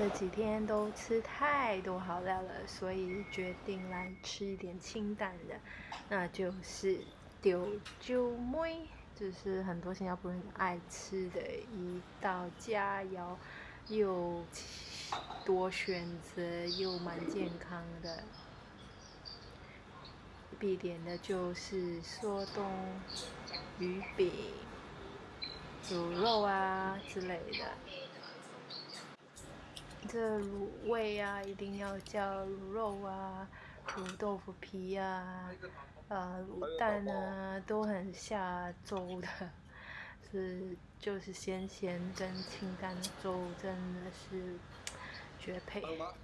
这几天都吃太多好料了，所以决定来吃一点清淡的，那就是丢酒妹，就是很多新加坡人爱吃的一道佳肴，又多选择又蛮健康的。必点的就是梭东鱼饼、卤肉啊之类的。这卤味啊，一定要叫卤肉啊，卤豆腐皮啊，呃，卤蛋啊，都很下粥的。是，就是咸咸跟清淡的粥，真的是绝配。哇，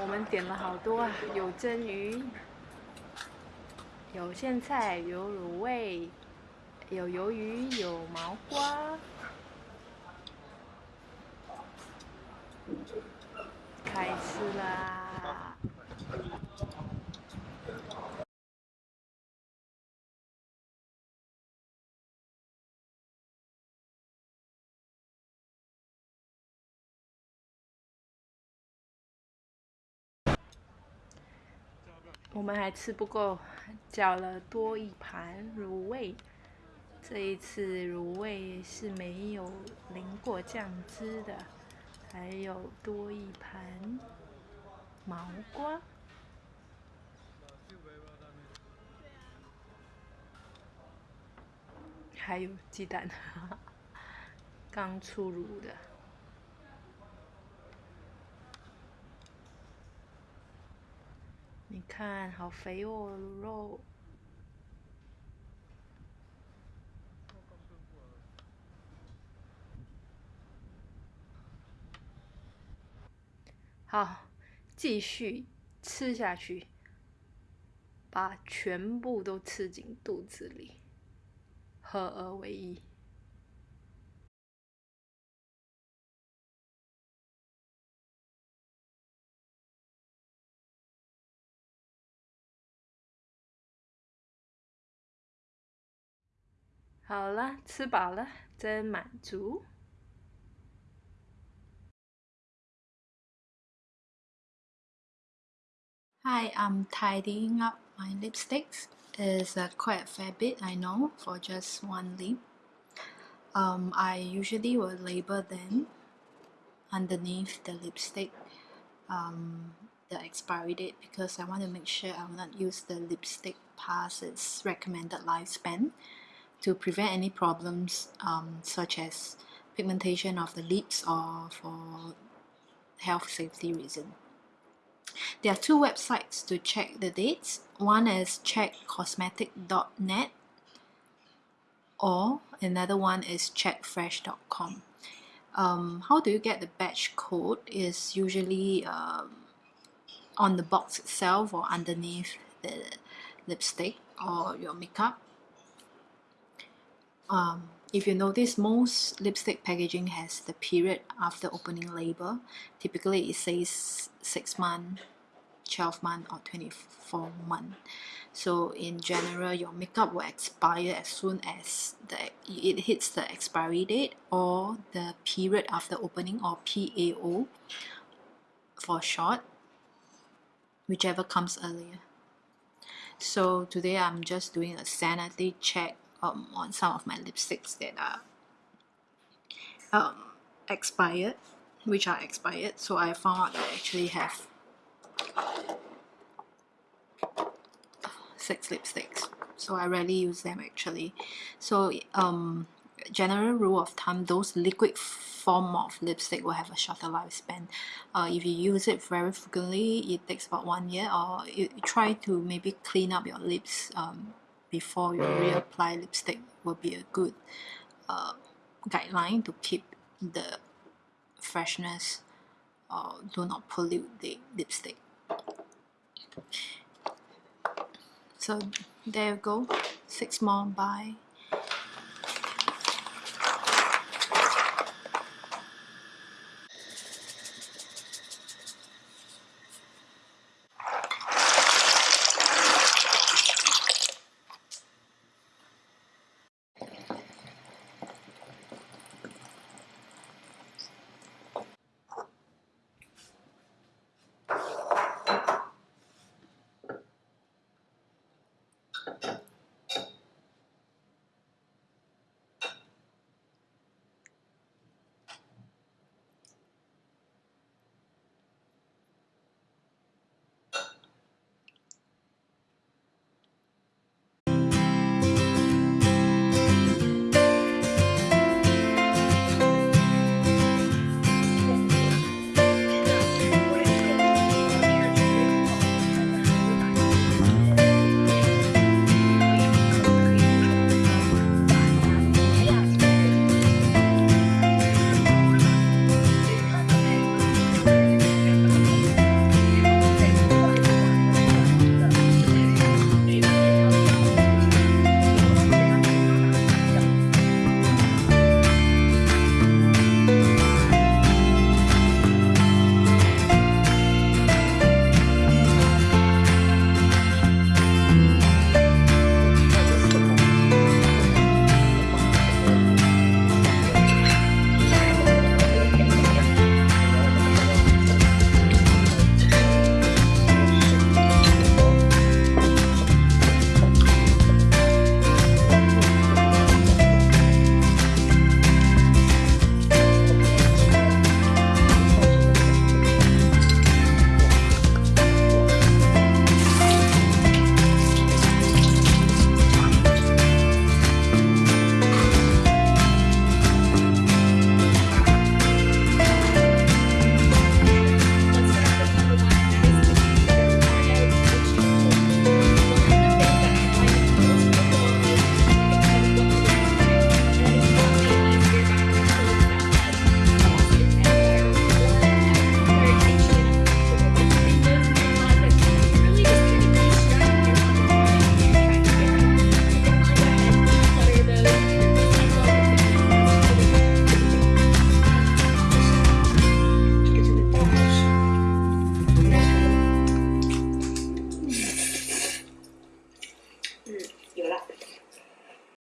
我们点了好多啊，有蒸鱼，有苋菜，有卤味，有鱿鱼，有毛瓜，开吃啦！我们还吃不够，叫了多一盘卤味。这一次卤味是没有淋过酱汁的，还有多一盘毛瓜，还有鸡蛋，刚出炉的。看，好肥哦，卤肉。好，继续吃下去，把全部都吃进肚子里，合二为一。好了，吃饱了，真满足。Hi, I'm tidying up my lipsticks. It's uh, quite a fair bit, I know, for just one lip. Um, I usually will label them underneath the lipstick um, the expiry date because I want to make sure I will not use the lipstick past its recommended lifespan to prevent any problems um, such as pigmentation of the lips or for health safety reason. There are two websites to check the dates. One is checkcosmetic.net or another one is checkfresh.com. Um, how do you get the batch code is usually um, on the box itself or underneath the lipstick or your makeup um, if you notice, most lipstick packaging has the period after opening label. Typically, it says 6 month, 12 month or 24 month. So in general, your makeup will expire as soon as the, it hits the expiry date or the period after opening or PAO for short, whichever comes earlier. So today I'm just doing a sanity check um, on some of my lipsticks that are um, expired which are expired. So I found out I actually have six lipsticks. So I rarely use them actually. So um, general rule of thumb those liquid form of lipstick will have a shorter lifespan. Uh, if you use it very frequently it takes about one year or you try to maybe clean up your lips um, before you reapply lipstick will be a good uh, guideline to keep the freshness or do not pollute the lipstick. So there you go. Six more. Bye